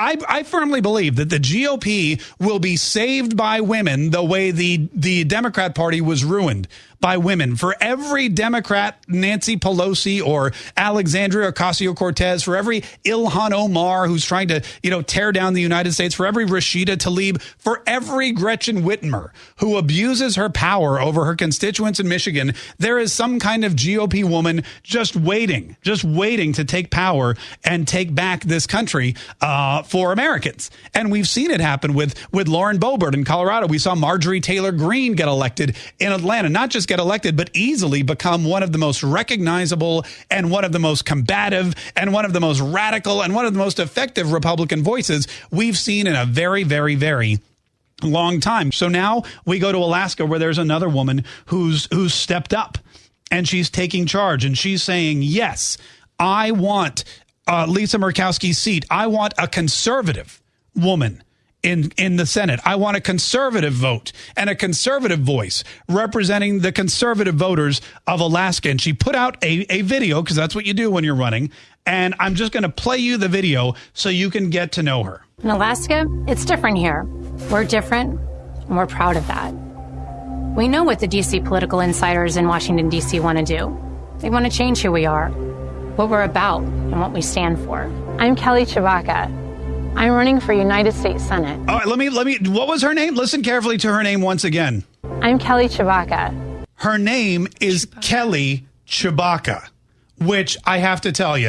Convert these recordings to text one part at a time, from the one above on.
I, I firmly believe that the GOP will be saved by women the way the the Democrat Party was ruined by women. For every Democrat, Nancy Pelosi or Alexandria Ocasio Cortez, for every Ilhan Omar who's trying to, you know, tear down the United States, for every Rashida Tlaib, for every Gretchen Whitmer who abuses her power over her constituents in Michigan, there is some kind of GOP woman just waiting, just waiting to take power and take back this country uh, for Americans. And we've seen it happen with with Lauren Boebert in Colorado. We saw Marjorie Taylor Greene get elected in Atlanta, not just get elected, but easily become one of the most recognizable and one of the most combative and one of the most radical and one of the most effective Republican voices we've seen in a very, very, very long time. So now we go to Alaska where there's another woman who's who's stepped up and she's taking charge and she's saying, "Yes, I want uh, Lisa Murkowski's seat. I want a conservative woman." In in the Senate. I want a conservative vote and a conservative voice representing the conservative voters of Alaska. And she put out a, a video because that's what you do when you're running. And I'm just going to play you the video so you can get to know her. In Alaska, it's different here. We're different, and we're proud of that. We know what the DC political insiders in Washington, D.C. want to do. They want to change who we are, what we're about, and what we stand for. I'm Kelly Tshibaka. I'm running for United States Senate. All right, let me let me. What was her name? Listen carefully to her name once again. I'm Kelly Tshibaka. Her name is Chewbacca. Kelly Tshibaka, which I have to tell you,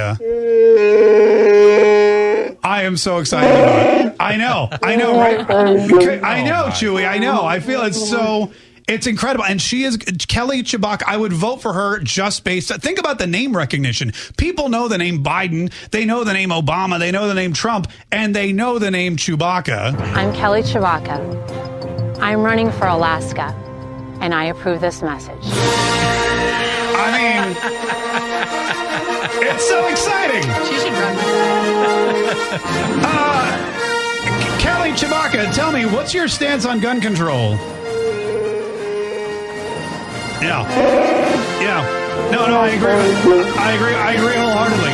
I am so excited about. I know, I know, right? I know, Chewy. I know. I feel it's so. It's incredible. And she is Kelly Tshibaka. I would vote for her just based. Think about the name recognition. People know the name Biden. They know the name Obama. They know the name Trump. And they know the name Chewbacca. I'm Kelly Tshibaka. I'm running for Alaska. And I approve this message. I mean, it's so exciting. She should run. uh, Kelly Tshibaka, tell me, what's your stance on gun control? Yeah. Yeah. No, no, I agree. I agree. I agree wholeheartedly.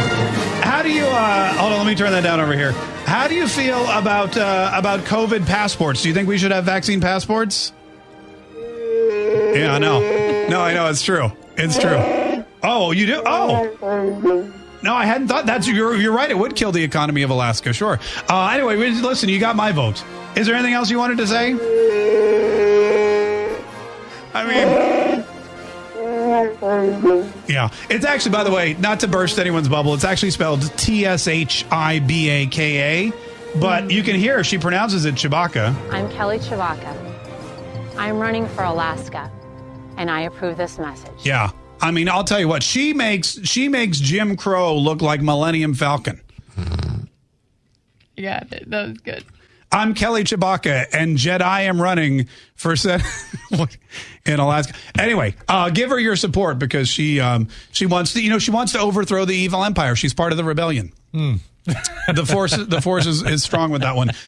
How do you? Uh, hold on. Let me turn that down over here. How do you feel about uh, about COVID passports? Do you think we should have vaccine passports? Yeah, I know. No, I know it's true. It's true. Oh, you do? Oh. No, I hadn't thought that's you're you're right. It would kill the economy of Alaska. Sure. Uh, anyway, listen. You got my vote. Is there anything else you wanted to say? I mean. Yeah. It's actually, by the way, not to burst anyone's bubble, it's actually spelled T S H I B A K A, but you can hear she pronounces it Chewbacca. I'm Kelly Tshibaka. I'm running for Alaska, and I approve this message. Yeah. I mean, I'll tell you what, she makes she makes Jim Crow look like Millennium Falcon. Yeah, that was good. I'm Kelly Tshibaka, and Jedi am running for Senate in Alaska. Anyway, uh, give her your support because she um, she wants to, you know, she wants to overthrow the evil empire. She's part of the rebellion. Mm. the force, the force is, is strong with that one.